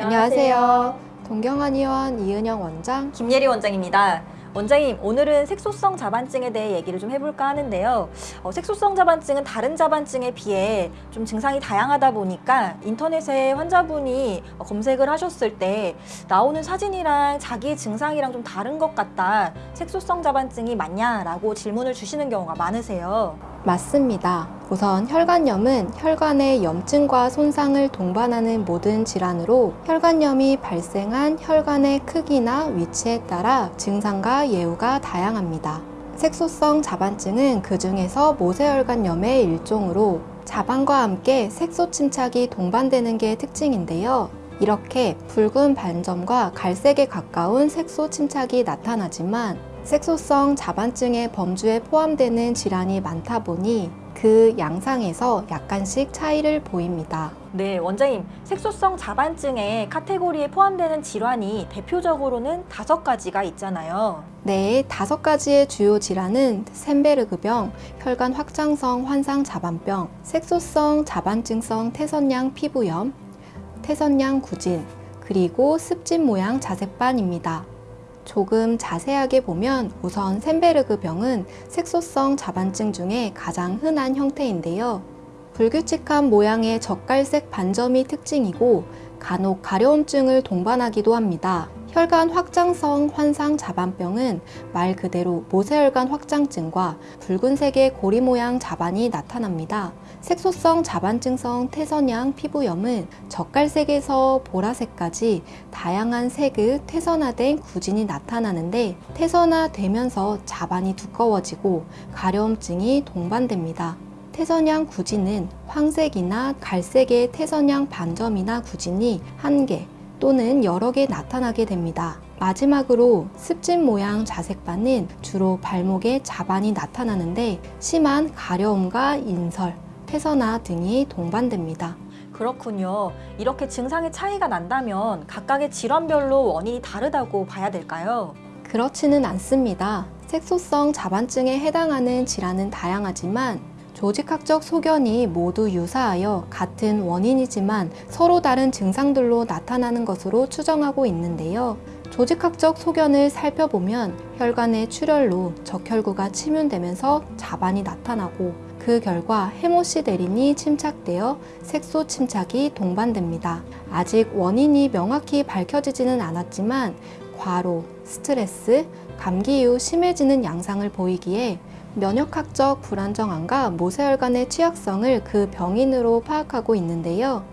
안녕하세요. 동경한의원 이은영 원장. 김예리 원장입니다. 원장님, 오늘은 색소성 자반증에 대해 얘기를 좀 해볼까 하는데요. 어, 색소성 자반증은 다른 자반증에 비해 좀 증상이 다양하다 보니까 인터넷에 환자분이 어, 검색을 하셨을 때 나오는 사진이랑 자기의 증상이랑 좀 다른 것 같다. 색소성 자반증이 맞냐 라고 질문을 주시는 경우가 많으세요. 맞습니다. 우선 혈관염은 혈관의 염증과 손상을 동반하는 모든 질환으로 혈관염이 발생한 혈관의 크기나 위치에 따라 증상과 예후가 다양합니다. 색소성 자반증은 그 중에서 모세혈관염의 일종으로 자반과 함께 색소 침착이 동반되는 게 특징인데요. 이렇게 붉은 반점과 갈색에 가까운 색소 침착이 나타나지만 색소성 자반증의 범주에 포함되는 질환이 많다 보니 그 양상에서 약간씩 차이를 보입니다. 네, 원장님. 색소성 자반증의 카테고리에 포함되는 질환이 대표적으로는 다섯 가지가 있잖아요. 네, 다섯 가지의 주요 질환은 샌베르그병, 혈관 확장성 환상 자반병, 색소성 자반증성 태선양 피부염, 태선양 구진, 그리고 습진 모양 자색반입니다. 조금 자세하게 보면 우선 샌베르그 병은 색소성 자반증 중에 가장 흔한 형태인데요. 불규칙한 모양의 젓갈색 반점이 특징이고 간혹 가려움증을 동반하기도 합니다. 혈관 확장성 환상 자반병은 말 그대로 모세혈관 확장증과 붉은색의 고리 모양 자반이 나타납니다. 색소성 자반증성 태선양 피부염은 젓갈색에서 보라색까지 다양한 색의 태선화된 구진이 나타나는데 태선화되면서 자반이 두꺼워지고 가려움증이 동반됩니다. 태선양 구진은 황색이나 갈색의 태선양 반점이나 구진이 한개 또는 여러 개 나타나게 됩니다. 마지막으로 습진 모양 자색반은 주로 발목에 자반이 나타나는데 심한 가려움과 인설, 태선화 등이 동반됩니다. 그렇군요. 이렇게 증상의 차이가 난다면 각각의 질환별로 원인이 다르다고 봐야 될까요? 그렇지는 않습니다. 색소성 자반증에 해당하는 질환은 다양하지만 조직학적 소견이 모두 유사하여 같은 원인이지만 서로 다른 증상들로 나타나는 것으로 추정하고 있는데요. 조직학적 소견을 살펴보면 혈관의 출혈로 적혈구가 침윤되면서 자반이 나타나고 그 결과 헤모시데린이 침착되어 색소 침착이 동반됩니다. 아직 원인이 명확히 밝혀지지는 않았지만 과로, 스트레스, 감기 이후 심해지는 양상을 보이기에 면역학적 불안정함과 모세혈관의 취약성을 그 병인으로 파악하고 있는데요.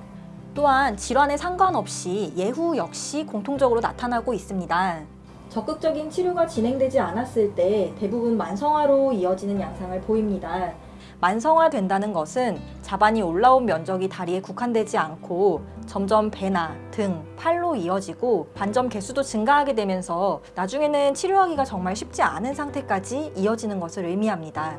또한 질환에 상관없이 예후 역시 공통적으로 나타나고 있습니다. 적극적인 치료가 진행되지 않았을 때 대부분 만성화로 이어지는 양상을 보입니다. 만성화된다는 것은 자반이 올라온 면적이 다리에 국한되지 않고 점점 배나 등, 팔로 이어지고 반점 개수도 증가하게 되면서 나중에는 치료하기가 정말 쉽지 않은 상태까지 이어지는 것을 의미합니다.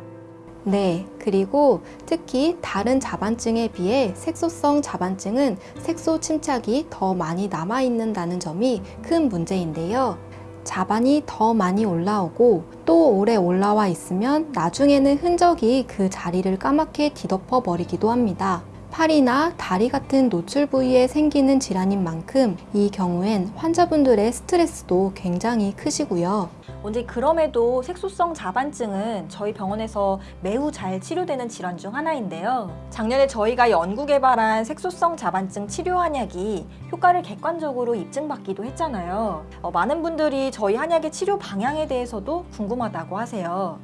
네, 그리고 특히 다른 자반증에 비해 색소성 자반증은 색소 침착이 더 많이 남아있는다는 점이 큰 문제인데요. 자반이 더 많이 올라오고 또 오래 올라와 있으면 나중에는 흔적이 그 자리를 까맣게 뒤덮어 버리기도 합니다. 팔이나 다리 같은 노출 부위에 생기는 질환인 만큼 이 경우엔 환자분들의 스트레스도 굉장히 크시고요. 언제 그럼에도 색소성 자반증은 저희 병원에서 매우 잘 치료되는 질환 중 하나인데요. 작년에 저희가 연구 개발한 색소성 자반증 치료 한약이 효과를 객관적으로 입증받기도 했잖아요. 어, 많은 분들이 저희 한약의 치료 방향에 대해서도 궁금하다고 하세요.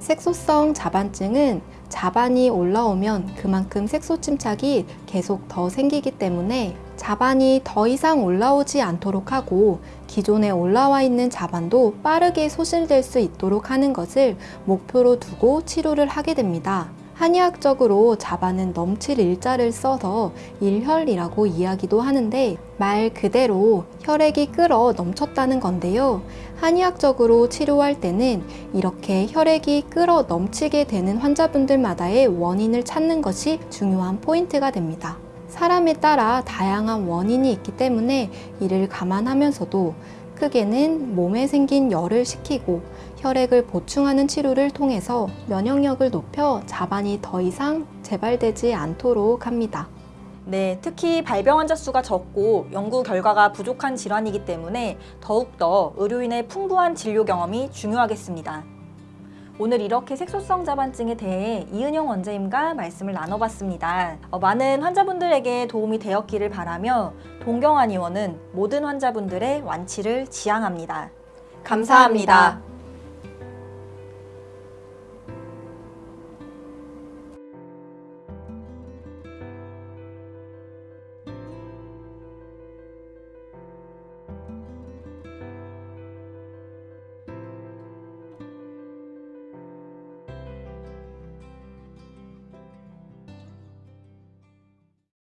색소성 자반증은 자반이 올라오면 그만큼 색소 침착이 계속 더 생기기 때문에 자반이 더 이상 올라오지 않도록 하고 기존에 올라와 있는 자반도 빠르게 소실될 수 있도록 하는 것을 목표로 두고 치료를 하게 됩니다. 한의학적으로 자반은 넘칠 일자를 써서 일혈이라고 이야기도 하는데 말 그대로 혈액이 끓어 넘쳤다는 건데요. 한의학적으로 치료할 때는 이렇게 혈액이 끓어 넘치게 되는 환자분들마다의 원인을 찾는 것이 중요한 포인트가 됩니다. 사람에 따라 다양한 원인이 있기 때문에 이를 감안하면서도 크게는 몸에 생긴 열을 식히고 혈액을 보충하는 치료를 통해서 면역력을 높여 자반이 더 이상 재발되지 않도록 합니다. 네, 특히 발병 환자 수가 적고 연구 결과가 부족한 질환이기 때문에 더욱더 의료인의 풍부한 진료 경험이 중요하겠습니다. 오늘 이렇게 색소성 자반증에 대해 이은영 원장님과 말씀을 나눠봤습니다. 어, 많은 환자분들에게 도움이 되었기를 바라며 동경한 의원은 모든 환자분들의 완치를 지향합니다 감사합니다.